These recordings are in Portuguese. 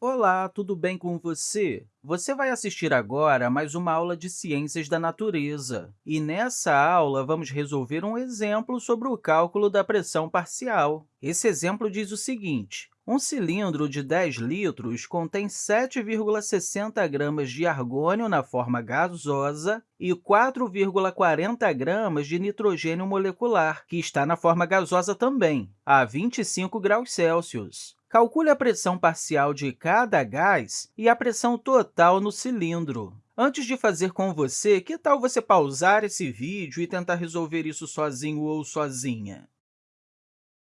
Olá, tudo bem com você? Você vai assistir agora a mais uma aula de Ciências da Natureza. E nessa aula, vamos resolver um exemplo sobre o cálculo da pressão parcial. Esse exemplo diz o seguinte, um cilindro de 10 litros contém 7,60 gramas de argônio na forma gasosa e 4,40 gramas de nitrogênio molecular, que está na forma gasosa também, a 25 graus Celsius. Calcule a pressão parcial de cada gás e a pressão total no cilindro. Antes de fazer com você, que tal você pausar esse vídeo e tentar resolver isso sozinho ou sozinha?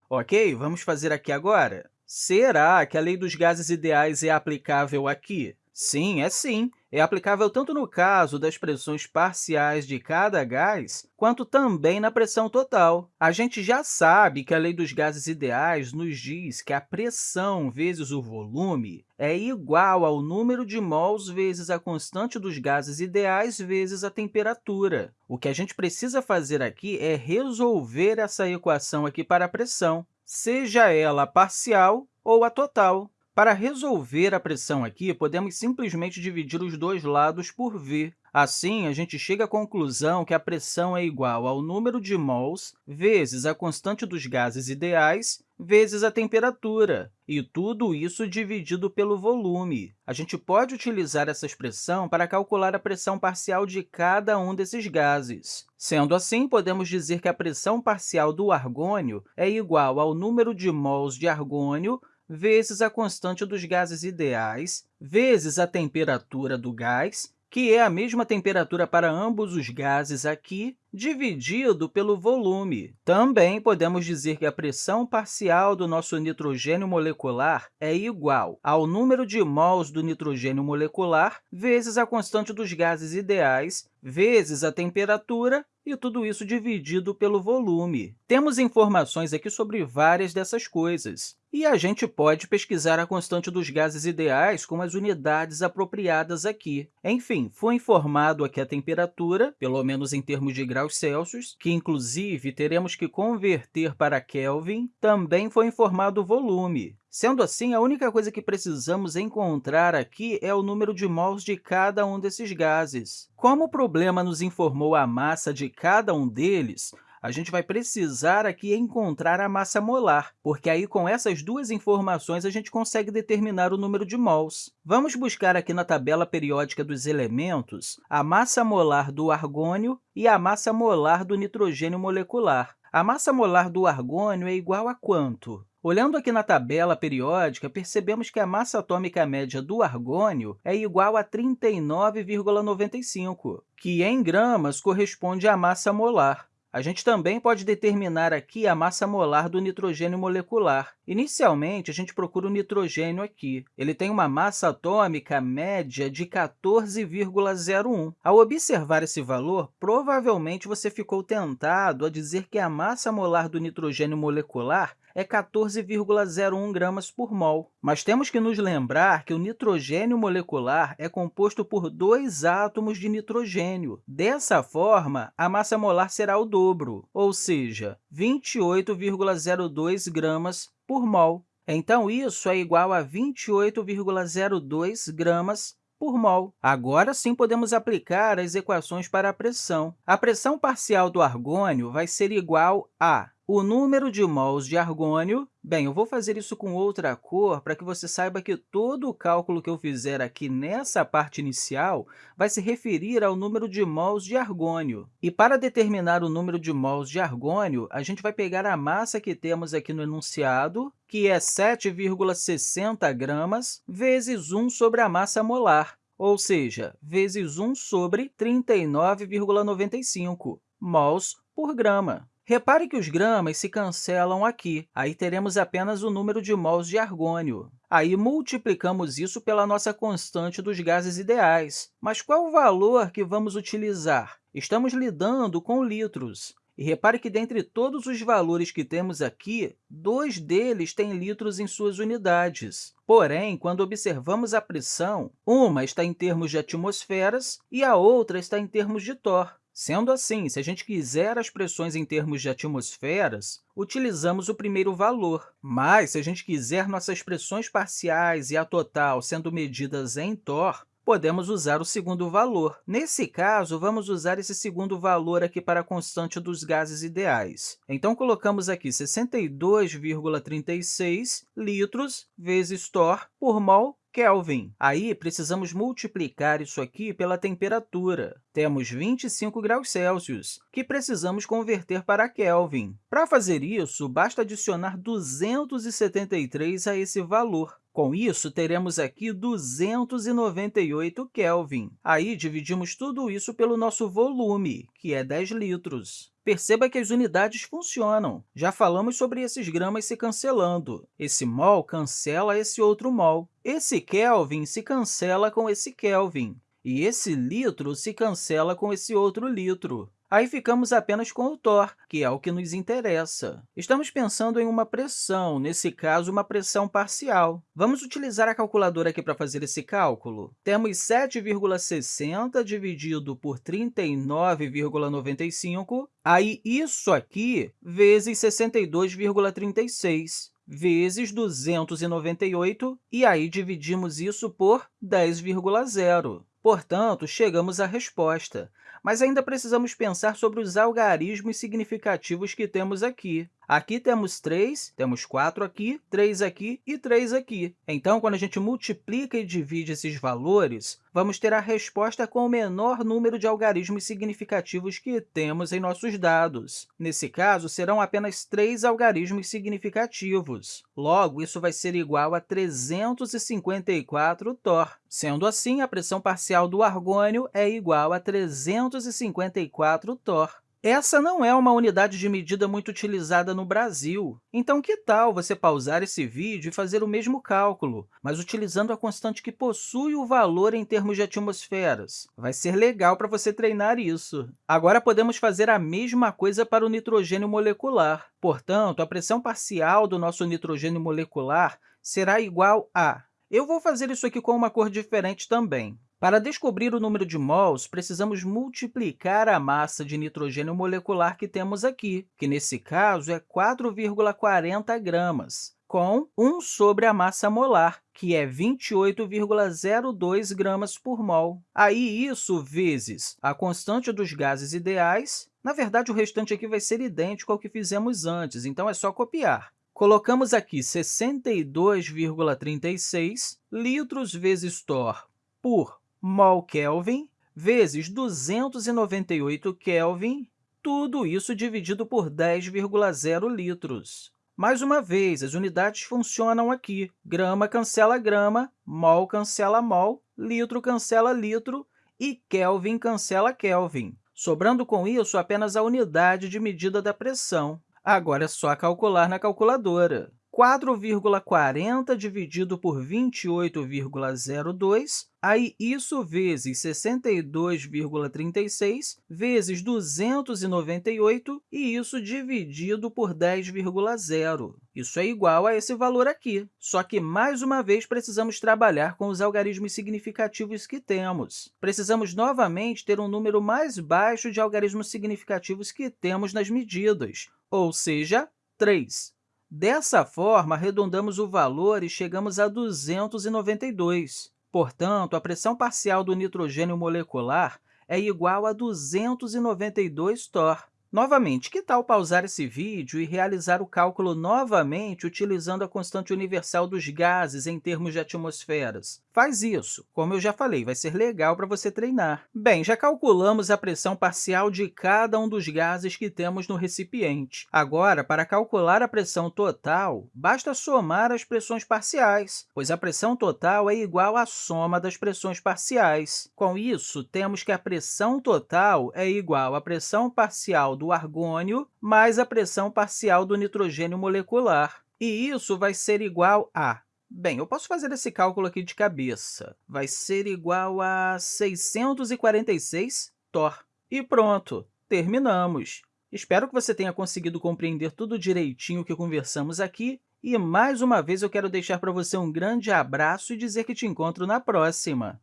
Ok, vamos fazer aqui agora? Será que a lei dos gases ideais é aplicável aqui? Sim, é sim. É aplicável tanto no caso das pressões parciais de cada gás, quanto também na pressão total. A gente já sabe que a lei dos gases ideais nos diz que a pressão vezes o volume é igual ao número de mols vezes a constante dos gases ideais vezes a temperatura. O que a gente precisa fazer aqui é resolver essa equação aqui para a pressão, seja ela parcial ou a total. Para resolver a pressão aqui, podemos simplesmente dividir os dois lados por v. Assim, a gente chega à conclusão que a pressão é igual ao número de mols vezes a constante dos gases ideais vezes a temperatura, e tudo isso dividido pelo volume. A gente pode utilizar essa expressão para calcular a pressão parcial de cada um desses gases. Sendo assim, podemos dizer que a pressão parcial do argônio é igual ao número de mols de argônio vezes a constante dos gases ideais, vezes a temperatura do gás, que é a mesma temperatura para ambos os gases aqui, dividido pelo volume. Também podemos dizer que a pressão parcial do nosso nitrogênio molecular é igual ao número de mols do nitrogênio molecular vezes a constante dos gases ideais, vezes a temperatura, e tudo isso dividido pelo volume. Temos informações aqui sobre várias dessas coisas. E a gente pode pesquisar a constante dos gases ideais com as unidades apropriadas aqui. Enfim, foi informado aqui a temperatura, pelo menos em termos de graus Celsius, que, inclusive, teremos que converter para Kelvin, também foi informado o volume. Sendo assim, a única coisa que precisamos encontrar aqui é o número de mols de cada um desses gases. Como o problema nos informou a massa de cada um deles, a gente vai precisar aqui encontrar a massa molar, porque aí, com essas duas informações, a gente consegue determinar o número de mols. Vamos buscar aqui na tabela periódica dos elementos a massa molar do argônio e a massa molar do nitrogênio molecular. A massa molar do argônio é igual a quanto? Olhando aqui na tabela periódica, percebemos que a massa atômica média do argônio é igual a 39,95, que, em gramas, corresponde à massa molar. A gente também pode determinar aqui a massa molar do nitrogênio molecular. Inicialmente, a gente procura o nitrogênio aqui. Ele tem uma massa atômica média de 14,01. Ao observar esse valor, provavelmente você ficou tentado a dizer que a massa molar do nitrogênio molecular é 14,01 gramas por mol. Mas temos que nos lembrar que o nitrogênio molecular é composto por dois átomos de nitrogênio. Dessa forma, a massa molar será o dobro, ou seja, 28,02 gramas por mol. Então, isso é igual a 28,02 gramas por mol. Agora sim podemos aplicar as equações para a pressão. A pressão parcial do argônio vai ser igual a o número de mols de argônio, bem, eu vou fazer isso com outra cor para que você saiba que todo o cálculo que eu fizer aqui nessa parte inicial vai se referir ao número de mols de argônio. E para determinar o número de mols de argônio, a gente vai pegar a massa que temos aqui no enunciado, que é 7,60 gramas, vezes 1 sobre a massa molar, ou seja, vezes 1 sobre 39,95 mols por grama. Repare que os gramas se cancelam aqui. Aí teremos apenas o número de mols de argônio. Aí multiplicamos isso pela nossa constante dos gases ideais. Mas qual o valor que vamos utilizar? Estamos lidando com litros. E repare que, dentre todos os valores que temos aqui, dois deles têm litros em suas unidades. Porém, quando observamos a pressão, uma está em termos de atmosferas e a outra está em termos de torr. Sendo assim, se a gente quiser as pressões em termos de atmosferas, utilizamos o primeiro valor. Mas, se a gente quiser nossas pressões parciais e a total sendo medidas em torr, podemos usar o segundo valor. Nesse caso, vamos usar esse segundo valor aqui para a constante dos gases ideais. Então, colocamos aqui 62,36 litros vezes torr por mol Kelvin. Aí, precisamos multiplicar isso aqui pela temperatura. Temos 25 graus Celsius, que precisamos converter para Kelvin. Para fazer isso, basta adicionar 273 a esse valor. Com isso, teremos aqui 298 Kelvin. Aí, dividimos tudo isso pelo nosso volume, que é 10 litros. Perceba que as unidades funcionam. Já falamos sobre esses gramas se cancelando. Esse mol cancela esse outro mol. Esse Kelvin se cancela com esse Kelvin. E esse litro se cancela com esse outro litro. Aí ficamos apenas com o torr, que é o que nos interessa. Estamos pensando em uma pressão, nesse caso, uma pressão parcial. Vamos utilizar a calculadora aqui para fazer esse cálculo. Temos 7,60 dividido por 39,95, aí isso aqui vezes 62,36 vezes 298, e aí dividimos isso por 10,0. Portanto, chegamos à resposta mas ainda precisamos pensar sobre os algarismos significativos que temos aqui. Aqui temos 3, temos 4 aqui, 3 aqui e 3 aqui. Então, quando a gente multiplica e divide esses valores, vamos ter a resposta com o menor número de algarismos significativos que temos em nossos dados. Nesse caso, serão apenas 3 algarismos significativos. Logo, isso vai ser igual a 354 torr. Sendo assim, a pressão parcial do argônio é igual a 354 torr. Essa não é uma unidade de medida muito utilizada no Brasil. Então, que tal você pausar esse vídeo e fazer o mesmo cálculo, mas utilizando a constante que possui o valor em termos de atmosferas? Vai ser legal para você treinar isso. Agora, podemos fazer a mesma coisa para o nitrogênio molecular. Portanto, a pressão parcial do nosso nitrogênio molecular será igual a... Eu vou fazer isso aqui com uma cor diferente também. Para descobrir o número de mols, precisamos multiplicar a massa de nitrogênio molecular que temos aqui, que, nesse caso, é 4,40 gramas, com 1 sobre a massa molar, que é 28,02 gramas por mol. Aí, isso vezes a constante dos gases ideais. Na verdade, o restante aqui vai ser idêntico ao que fizemos antes, então é só copiar. Colocamos aqui 62,36 litros vezes torr por mol Kelvin vezes 298 Kelvin, tudo isso dividido por 10,0 litros. Mais uma vez, as unidades funcionam aqui. Grama cancela grama, mol cancela mol, litro cancela litro e Kelvin cancela Kelvin, sobrando com isso apenas a unidade de medida da pressão. Agora é só calcular na calculadora. 4,40 dividido por 28,02, aí isso vezes 62,36 vezes 298 e isso dividido por 10,0. Isso é igual a esse valor aqui, só que, mais uma vez, precisamos trabalhar com os algarismos significativos que temos. Precisamos, novamente, ter um número mais baixo de algarismos significativos que temos nas medidas, ou seja, 3. Dessa forma, arredondamos o valor e chegamos a 292. Portanto, a pressão parcial do nitrogênio molecular é igual a 292 torr. Novamente, que tal pausar esse vídeo e realizar o cálculo novamente utilizando a constante universal dos gases em termos de atmosferas? Faz isso. Como eu já falei, vai ser legal para você treinar. Bem, já calculamos a pressão parcial de cada um dos gases que temos no recipiente. Agora, para calcular a pressão total, basta somar as pressões parciais, pois a pressão total é igual à soma das pressões parciais. Com isso, temos que a pressão total é igual à pressão parcial do argônio mais a pressão parcial do nitrogênio molecular. E isso vai ser igual a... Bem, eu posso fazer esse cálculo aqui de cabeça. Vai ser igual a 646 torr. E pronto, terminamos! Espero que você tenha conseguido compreender tudo direitinho que conversamos aqui. E, mais uma vez, eu quero deixar para você um grande abraço e dizer que te encontro na próxima!